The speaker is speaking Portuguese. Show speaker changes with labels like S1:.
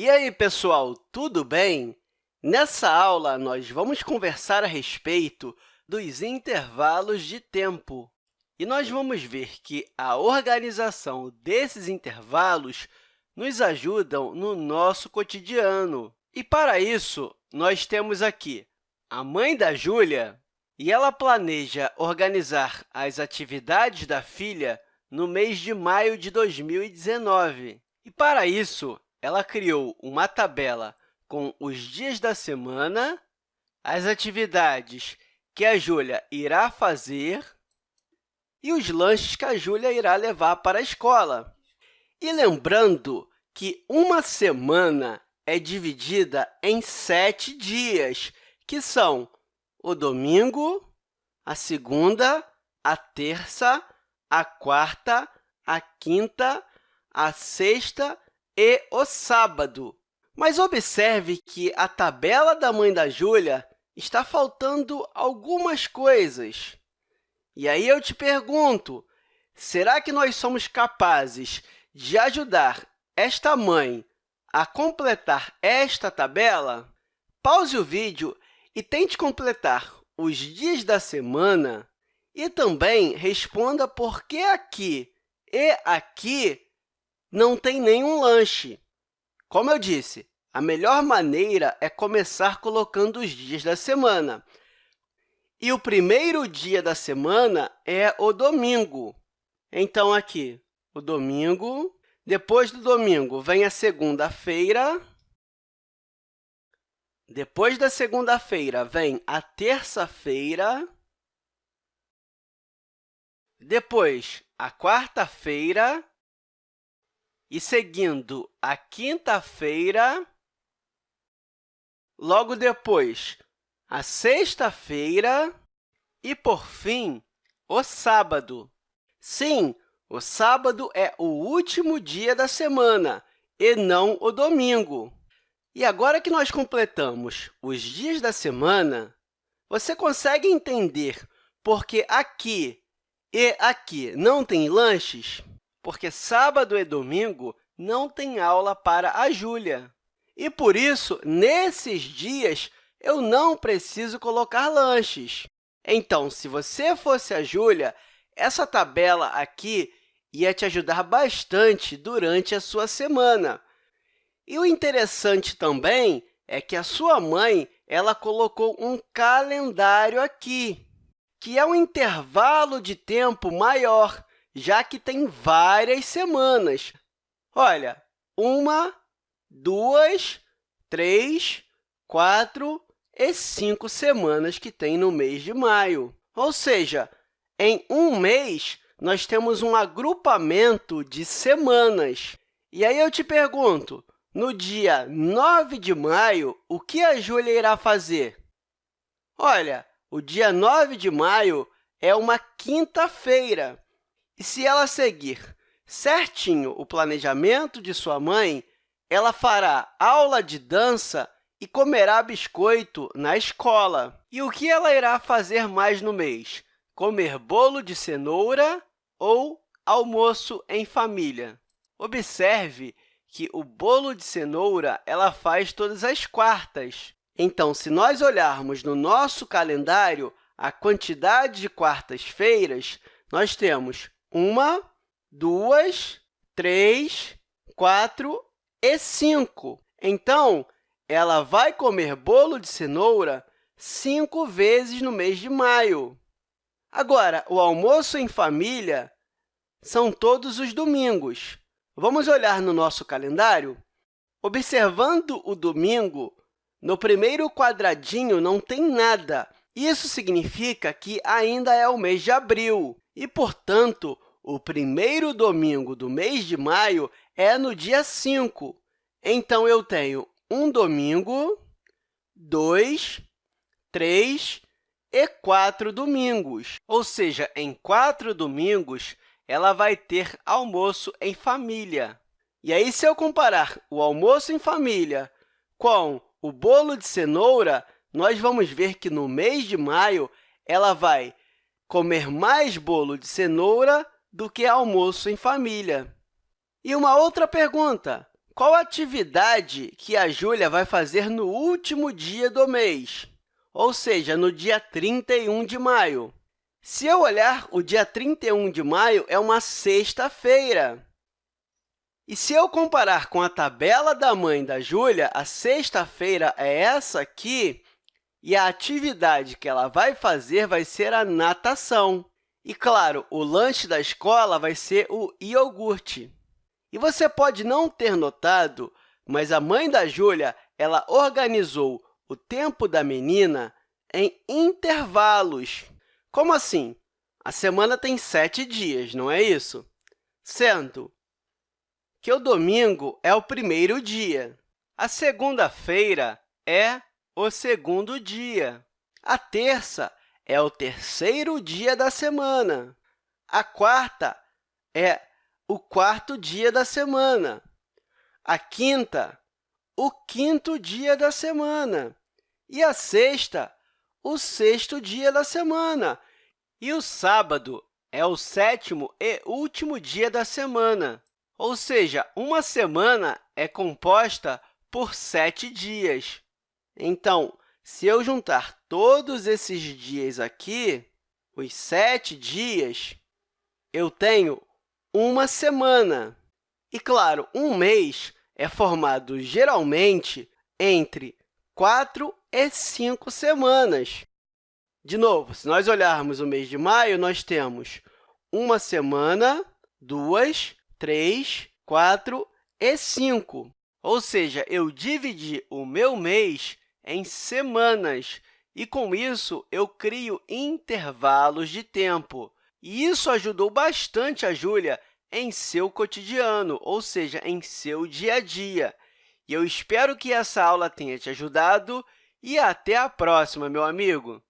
S1: E aí, pessoal, tudo bem? Nessa aula, nós vamos conversar a respeito dos intervalos de tempo. E nós vamos ver que a organização desses intervalos nos ajudam no nosso cotidiano. E, para isso, nós temos aqui a mãe da Júlia, e ela planeja organizar as atividades da filha no mês de maio de 2019. E, para isso, ela criou uma tabela com os dias da semana, as atividades que a Júlia irá fazer e os lanches que a Júlia irá levar para a escola. E lembrando que uma semana é dividida em sete dias, que são o domingo, a segunda, a terça, a quarta, a quinta, a sexta e o sábado. Mas observe que a tabela da mãe da Júlia está faltando algumas coisas. E aí eu te pergunto, será que nós somos capazes de ajudar esta mãe a completar esta tabela? Pause o vídeo e tente completar os dias da semana e também responda por que aqui e aqui não tem nenhum lanche. Como eu disse, a melhor maneira é começar colocando os dias da semana. E o primeiro dia da semana é o domingo. Então, aqui, o domingo. Depois do domingo, vem a segunda-feira. Depois da segunda-feira, vem a terça-feira. Depois, a quarta-feira e seguindo a quinta-feira, logo depois, a sexta-feira e, por fim, o sábado. Sim, o sábado é o último dia da semana e não o domingo. E agora que nós completamos os dias da semana, você consegue entender por que aqui e aqui não tem lanches? Porque sábado e domingo não tem aula para a Júlia. E, por isso, nesses dias, eu não preciso colocar lanches. Então, se você fosse a Júlia, essa tabela aqui ia te ajudar bastante durante a sua semana. E o interessante também é que a sua mãe ela colocou um calendário aqui, que é um intervalo de tempo maior já que tem várias semanas. Olha, uma, duas, três, quatro e cinco semanas que tem no mês de maio. Ou seja, em um mês, nós temos um agrupamento de semanas. E aí eu te pergunto, no dia 9 de maio, o que a Júlia irá fazer? Olha, o dia 9 de maio é uma quinta-feira. E se ela seguir certinho o planejamento de sua mãe, ela fará aula de dança e comerá biscoito na escola. E o que ela irá fazer mais no mês? Comer bolo de cenoura ou almoço em família? Observe que o bolo de cenoura ela faz todas as quartas. Então, se nós olharmos no nosso calendário a quantidade de quartas-feiras, nós temos uma, duas, três, quatro e cinco. Então, ela vai comer bolo de cenoura cinco vezes no mês de maio. Agora, o almoço em família são todos os domingos. Vamos olhar no nosso calendário? Observando o domingo, no primeiro quadradinho não tem nada. Isso significa que ainda é o mês de abril. E, portanto, o primeiro domingo do mês de maio é no dia 5. Então, eu tenho um domingo, dois, três e quatro domingos. Ou seja, em quatro domingos, ela vai ter almoço em família. E aí, se eu comparar o almoço em família com o bolo de cenoura, nós vamos ver que no mês de maio ela vai comer mais bolo de cenoura do que almoço em família. E uma outra pergunta, qual atividade que a Júlia vai fazer no último dia do mês, ou seja, no dia 31 de maio? Se eu olhar, o dia 31 de maio é uma sexta-feira. E se eu comparar com a tabela da mãe da Júlia, a sexta-feira é essa aqui, e a atividade que ela vai fazer vai ser a natação. E, claro, o lanche da escola vai ser o iogurte. E você pode não ter notado, mas a mãe da Júlia ela organizou o tempo da menina em intervalos. Como assim? A semana tem sete dias, não é isso? Sendo que o domingo é o primeiro dia, a segunda-feira é o segundo dia, a terça é o terceiro dia da semana, a quarta é o quarto dia da semana, a quinta, o quinto dia da semana, e a sexta, o sexto dia da semana. E o sábado é o sétimo e último dia da semana, ou seja, uma semana é composta por sete dias. Então, se eu juntar todos esses dias aqui, os sete dias, eu tenho uma semana. E, claro, um mês é formado geralmente entre quatro e cinco semanas. De novo, se nós olharmos o mês de maio, nós temos uma semana, duas, três, quatro e cinco. Ou seja, eu dividi o meu mês em semanas, e, com isso, eu crio intervalos de tempo. E isso ajudou bastante a Júlia em seu cotidiano, ou seja, em seu dia a dia. E eu espero que essa aula tenha te ajudado e até a próxima, meu amigo!